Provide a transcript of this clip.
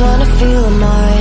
just wanna feel mine